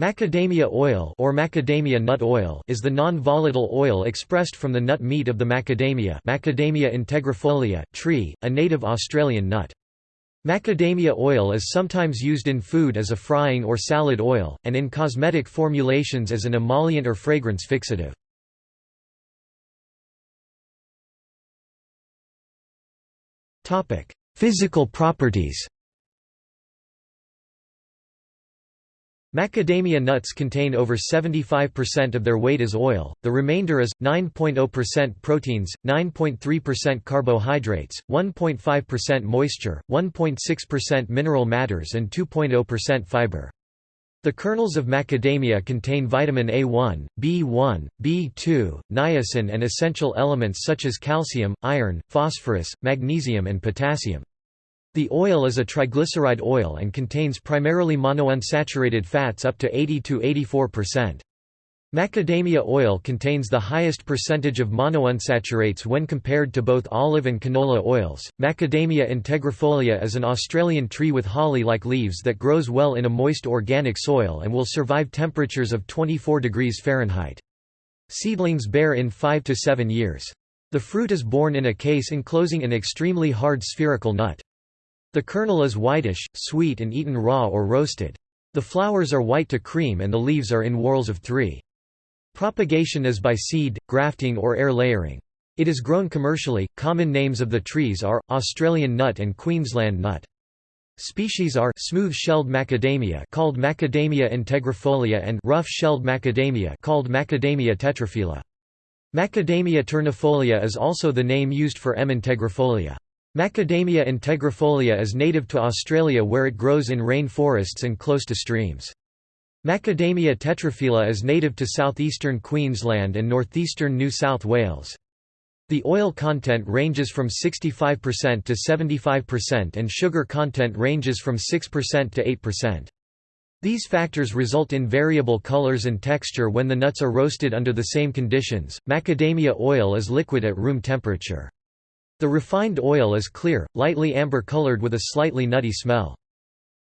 Macadamia oil or macadamia nut oil is the non-volatile oil expressed from the nut meat of the macadamia Macadamia integrifolia tree, a native Australian nut. Macadamia oil is sometimes used in food as a frying or salad oil, and in cosmetic formulations as an emollient or fragrance fixative. Physical properties Macadamia nuts contain over 75% of their weight as oil, the remainder is, 9.0% proteins, 9.3% carbohydrates, 1.5% moisture, 1.6% mineral matters and 2.0% fiber. The kernels of macadamia contain vitamin A1, B1, B2, niacin and essential elements such as calcium, iron, phosphorus, magnesium and potassium. The oil is a triglyceride oil and contains primarily monounsaturated fats up to 80–84%. Macadamia oil contains the highest percentage of monounsaturates when compared to both olive and canola oils. Macadamia integrifolia is an Australian tree with holly-like leaves that grows well in a moist organic soil and will survive temperatures of 24 degrees Fahrenheit. Seedlings bear in 5 to 7 years. The fruit is borne in a case enclosing an extremely hard spherical nut. The kernel is whitish, sweet and eaten raw or roasted. The flowers are white to cream and the leaves are in whorls of three. Propagation is by seed, grafting or air layering. It is grown commercially. Common names of the trees are Australian nut and Queensland nut. Species are smooth-shelled macadamia called Macadamia integrifolia and rough-shelled macadamia called Macadamia tetraphylla. Macadamia ternifolia is also the name used for M. integrifolia. Macadamia integrifolia is native to Australia where it grows in rain forests and close to streams. Macadamia tetraphylla is native to southeastern Queensland and northeastern New South Wales. The oil content ranges from 65% to 75% and sugar content ranges from 6% to 8%. These factors result in variable colors and texture when the nuts are roasted under the same conditions. Macadamia oil is liquid at room temperature. The refined oil is clear, lightly amber-colored with a slightly nutty smell.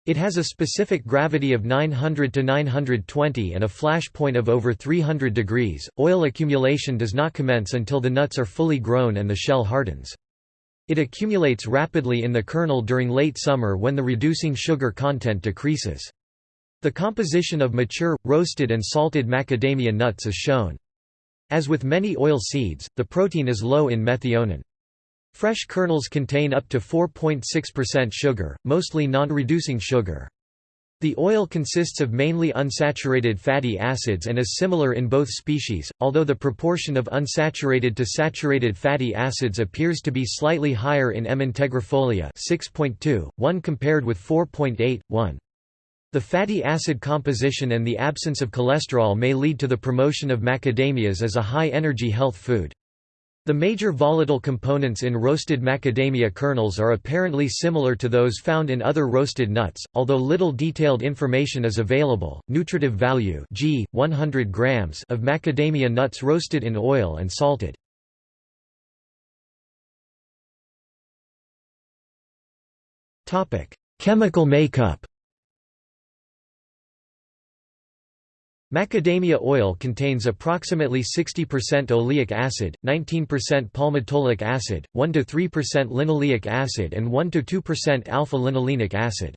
It has a specific gravity of 900 to 920 and a flash point of over 300 degrees. Oil accumulation does not commence until the nuts are fully grown and the shell hardens. It accumulates rapidly in the kernel during late summer when the reducing sugar content decreases. The composition of mature, roasted and salted macadamia nuts is shown. As with many oil seeds, the protein is low in methionine. Fresh kernels contain up to 4.6% sugar, mostly non-reducing sugar. The oil consists of mainly unsaturated fatty acids and is similar in both species, although the proportion of unsaturated to saturated fatty acids appears to be slightly higher in M. integrifolia 6.2, 1 compared with 4.8, 1. The fatty acid composition and the absence of cholesterol may lead to the promotion of macadamias as a high-energy health food. The major volatile components in roasted macadamia kernels are apparently similar to those found in other roasted nuts, although little detailed information is available. Nutritive value G, 100 grams of macadamia nuts roasted in oil and salted. Topic: Chemical makeup. Macadamia oil contains approximately 60% oleic acid, 19% palmitoleic acid, 1–3% linoleic acid and 1–2% alpha-linolenic acid.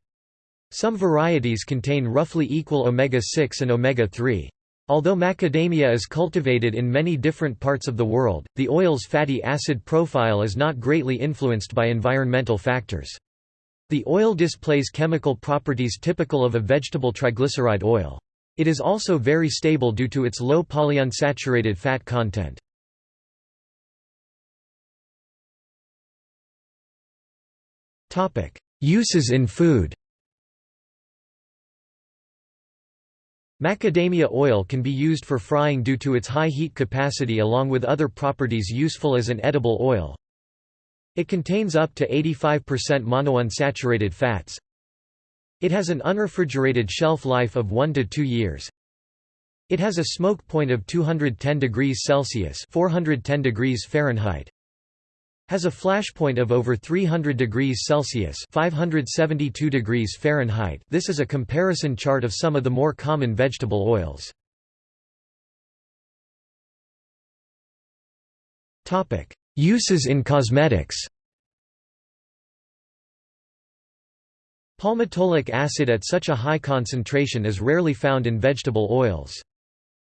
Some varieties contain roughly equal omega-6 and omega-3. Although macadamia is cultivated in many different parts of the world, the oil's fatty acid profile is not greatly influenced by environmental factors. The oil displays chemical properties typical of a vegetable triglyceride oil. It is also very stable due to its low polyunsaturated fat content. Uses in food Macadamia oil can be used for frying due to its high heat capacity along with other properties useful as an edible oil. It contains up to 85% monounsaturated fats, it has an unrefrigerated shelf life of 1 to 2 years. It has a smoke point of 210 degrees Celsius 410 degrees Fahrenheit. Has a flash point of over 300 degrees Celsius 572 degrees Fahrenheit this is a comparison chart of some of the more common vegetable oils. Uses in cosmetics Palmitoleic acid at such a high concentration is rarely found in vegetable oils.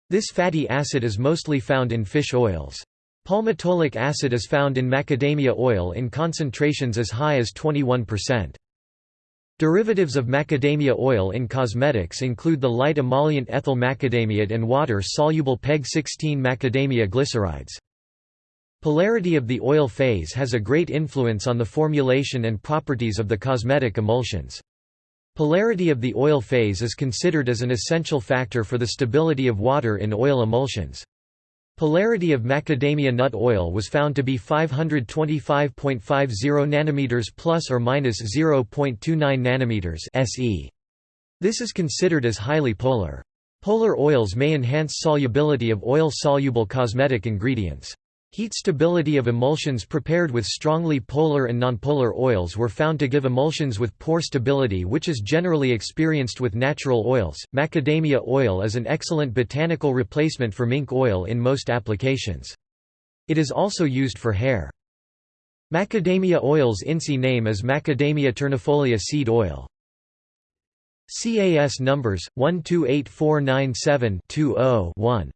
This fatty acid is mostly found in fish oils. Palmitoleic acid is found in macadamia oil in concentrations as high as 21%. Derivatives of macadamia oil in cosmetics include the light emollient ethyl macadamiate and water-soluble PEG-16 macadamia glycerides. Polarity of the oil phase has a great influence on the formulation and properties of the cosmetic emulsions. Polarity of the oil phase is considered as an essential factor for the stability of water in oil emulsions. Polarity of macadamia nut oil was found to be 525.50 nanometers plus or minus 0.29 nanometers SE. This is considered as highly polar. Polar oils may enhance solubility of oil-soluble cosmetic ingredients. Heat stability of emulsions prepared with strongly polar and nonpolar oils were found to give emulsions with poor stability which is generally experienced with natural oils. Macadamia oil is an excellent botanical replacement for mink oil in most applications. It is also used for hair. Macadamia oil's INCI name is Macadamia ternifolia seed oil. CAS numbers 128497 20 1